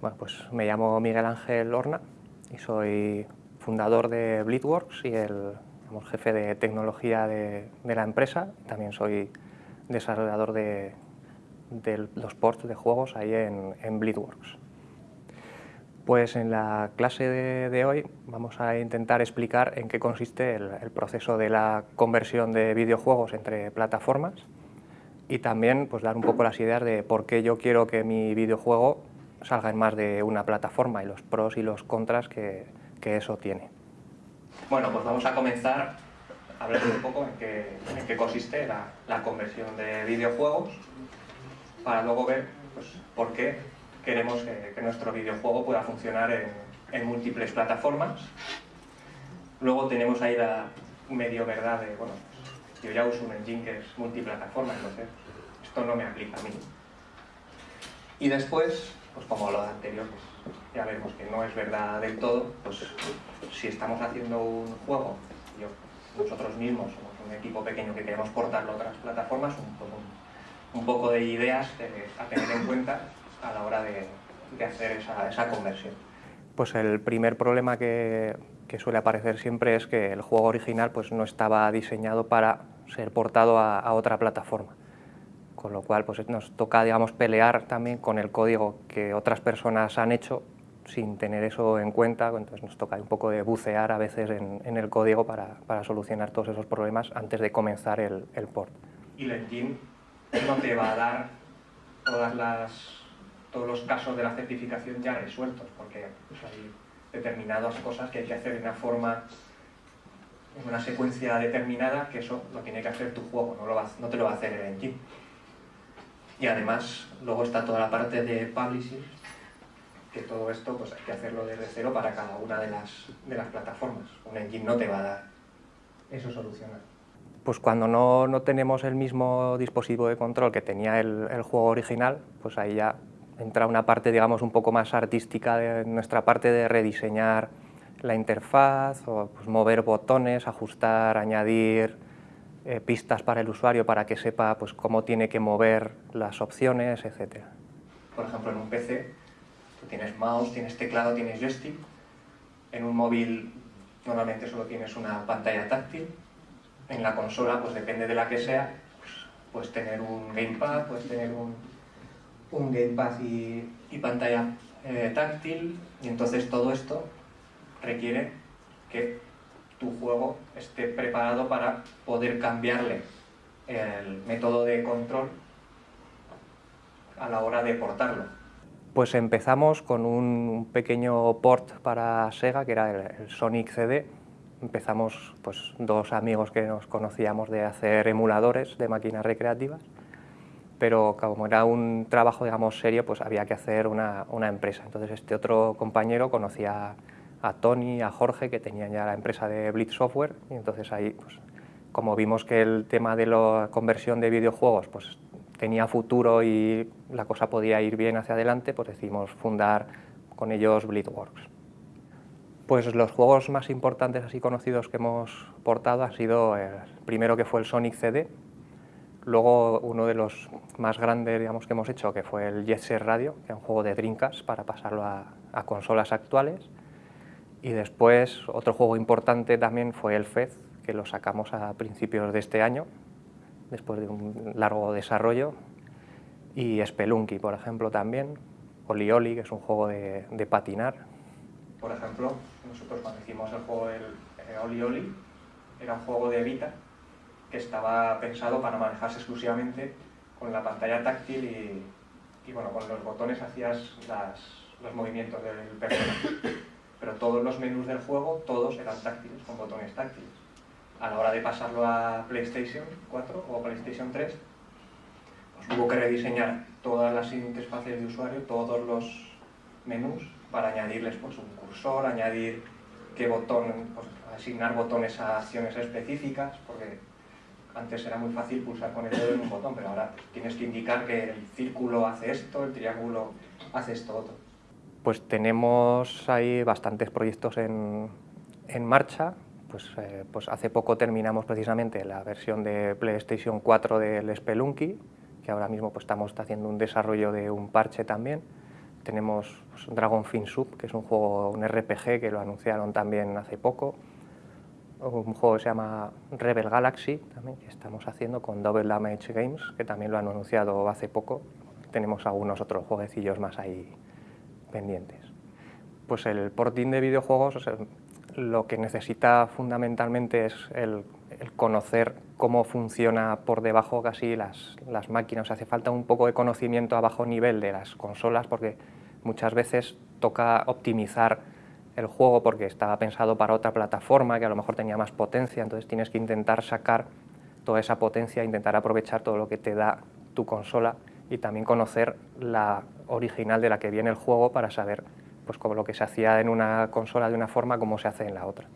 Bueno, pues me llamo Miguel Ángel Horna y soy fundador de Bleedworks y el jefe de tecnología de, la empresa. También soy desarrollador de, los ports de juegos ahí en, en Bleedworks. Pues en la clase de, hoy vamos a intentar explicar en qué consiste el, proceso de la conversión de videojuegos entre plataformas y también pues, dar un poco las ideas de por qué yo quiero que mi videojuego salga en más de una plataforma y los pros y los contras que, eso tiene. Bueno, pues vamos a comenzar hablando un poco en qué, consiste la, conversión de videojuegos para luego ver pues, por qué queremos que, nuestro videojuego pueda funcionar en, múltiples plataformas. Luego tenemos ahí la medio verdad de, bueno, yo ya uso un engine que es multiplataforma, entonces esto no me aplica a mí. Y después, pues como lo anterior, pues ya vemos que no es verdad del todo, pues si estamos haciendo un juego, nosotros mismos somos un equipo pequeño que queremos portarlo a otras plataformas, un, un poco de ideas a tener en cuenta a la hora de, hacer esa, conversión. Pues el primer problema que, suele aparecer siempre es que el juego original pues, no estaba diseñado para ser portado a, otra plataforma. Con lo cual pues, nos toca digamos, pelear también con el código que otras personas han hecho sin tener eso en cuenta, entonces nos toca un poco de bucear a veces en, el código para, solucionar todos esos problemas antes de comenzar el, el port. Y engine no te va a dar todas las todos los casos de la certificación ya resueltos, porque pues, hay determinadas cosas que hay que hacer de una forma, en una secuencia determinada, que eso lo tiene que hacer tu juego, no, lo no te lo va a hacer el engine. Y además, luego está toda la parte de publishing, que todo esto pues hay que hacerlo desde cero para cada una de las, de las plataformas. Un engine no te va a dar eso solucionar. Pues cuando no, no tenemos el mismo dispositivo de control que tenía el, el juego original, pues ahí ya entra una parte, digamos, un poco más artística de nuestra parte de rediseñar la interfaz, o pues, mover botones, ajustar, añadir eh, pistas para el usuario para que sepa pues, cómo tiene que mover las opciones, etc. Por ejemplo, en un PC tú tienes mouse, tienes teclado, tienes joystick. En un móvil normalmente solo tienes una pantalla táctil. En la consola, pues depende de la que sea, pues, puedes tener un gamepad, puedes tener un, un gamepad y, pantalla eh, táctil y entonces todo esto requiere que tu juego esté preparado para poder cambiarle el método de control a la hora de portarlo. Pues empezamos con un pequeño port para Sega, que era el, Sonic CD. Empezamos pues, dos amigos que nos conocíamos de hacer emuladores de máquinas recreativas pero como era un trabajo, digamos, serio, pues había que hacer una, empresa. Entonces este otro compañero conocía a Tony, a Jorge, que tenían ya la empresa de Blitz Software, y entonces ahí, pues, como vimos que el tema de la conversión de videojuegos pues, tenía futuro y la cosa podía ir bien hacia adelante, pues decidimos fundar con ellos Blitzworks. Pues los juegos más importantes así conocidos que hemos portado han sido el primero que fue el Sonic CD, Luego uno de los más grandes digamos, que hemos hecho, que fue el Jet Set Radio, que es un juego de Dreamcast para pasarlo a, consolas actuales. Y después otro juego importante también fue el Fez, que lo sacamos a principios de este año, después de un largo desarrollo. Y Spelunky, por ejemplo, también. Oli Oli, que es un juego de, patinar. Por ejemplo, nosotros cuando hicimos el juego el, eh, Oli Oli, era un juego de Vita, que estaba pensado para manejarse exclusivamente con la pantalla táctil y, bueno, con los botones hacías los movimientos del personaje. Pero todos los menús del juego, todos eran táctiles, con botones táctiles. A la hora de pasarlo a PlayStation 4 o PlayStation 3, pues hubo que rediseñar todas las interfaces de usuario, todos los menús, para añadirles pues, un cursor, añadir qué botón, pues, asignar botones a acciones específicas, porque antes era muy fácil pulsar con el dedo en un botón, pero ahora tienes que indicar que el círculo hace esto, el triángulo hace esto otro. Pues tenemos ahí bastantes proyectos en, marcha. Pues, eh, pues hace poco terminamos precisamente la versión de PlayStation 4 del Spelunky, que ahora mismo pues estamos haciendo un desarrollo de un parche también. tenemos pues, Dragon Fin Sub, que es un juego, un RPG que lo anunciaron también hace poco, un juego que se llama Rebel Galaxy, también, que estamos haciendo con Double Damage Games, que también lo han anunciado hace poco. Tenemos algunos otros jueguecillos más ahí Pues el porting de videojuegos lo que necesita fundamentalmente es el, conocer cómo funciona por debajo casi las, las máquinas. hace falta un poco de conocimiento a bajo nivel de las consolas porque muchas veces toca optimizar el juego porque estaba pensado para otra plataforma que a lo mejor tenía más potencia, entonces tienes que intentar sacar toda esa potencia, intentar aprovechar todo lo que te da tu consola y también conocer la original de la que viene el juego para saber pues, como lo que se hacía en una consola de una forma, cómo se hace en la otra.